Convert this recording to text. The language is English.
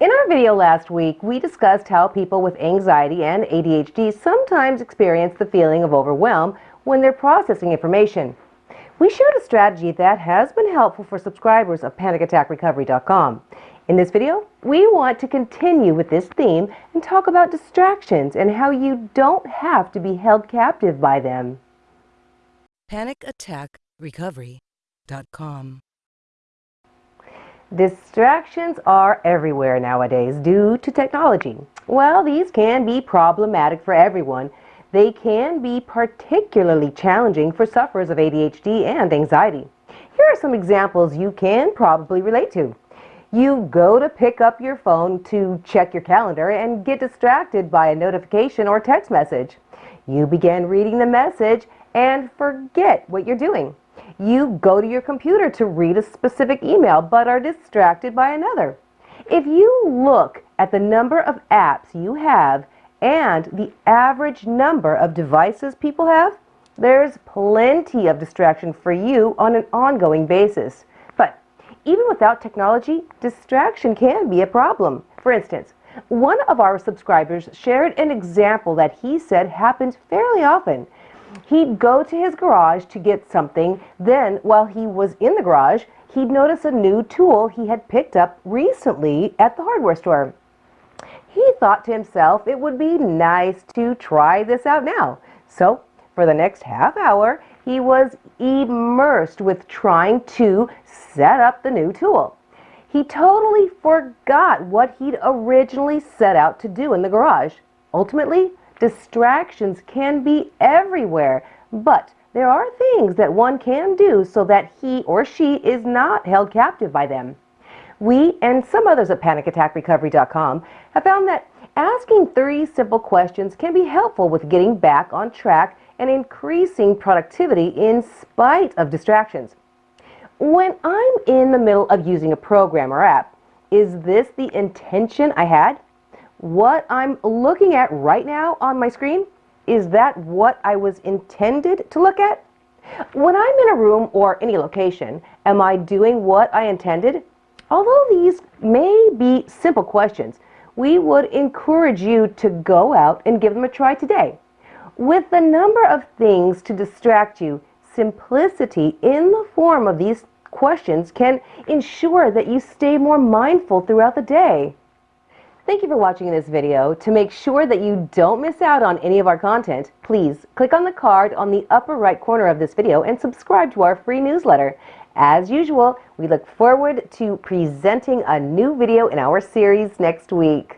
In our video last week, we discussed how people with anxiety and ADHD sometimes experience the feeling of overwhelm when they're processing information. We shared a strategy that has been helpful for subscribers of PanicAttackRecovery.com. In this video, we want to continue with this theme and talk about distractions and how you don't have to be held captive by them. PanicAttackRecovery.com Distractions are everywhere nowadays due to technology. Well, these can be problematic for everyone. They can be particularly challenging for sufferers of ADHD and anxiety. Here are some examples you can probably relate to. You go to pick up your phone to check your calendar and get distracted by a notification or text message. You begin reading the message and forget what you're doing. You go to your computer to read a specific email but are distracted by another. If you look at the number of apps you have and the average number of devices people have, there's plenty of distraction for you on an ongoing basis. But even without technology, distraction can be a problem. For instance, one of our subscribers shared an example that he said happens fairly often. He'd go to his garage to get something. Then, while he was in the garage, he'd notice a new tool he had picked up recently at the hardware store. He thought to himself it would be nice to try this out now. So, for the next half hour, he was immersed with trying to set up the new tool. He totally forgot what he'd originally set out to do in the garage. Ultimately, Distractions can be everywhere, but there are things that one can do so that he or she is not held captive by them. We and some others at PanicAttackRecovery.com have found that asking three simple questions can be helpful with getting back on track and increasing productivity in spite of distractions. When I'm in the middle of using a program or app, is this the intention I had? What I'm looking at right now on my screen, is that what I was intended to look at? When I'm in a room or any location, am I doing what I intended? Although these may be simple questions, we would encourage you to go out and give them a try today. With the number of things to distract you, simplicity in the form of these questions can ensure that you stay more mindful throughout the day. Thank you for watching this video. To make sure that you don't miss out on any of our content, please click on the card on the upper right corner of this video and subscribe to our free newsletter. As usual, we look forward to presenting a new video in our series next week.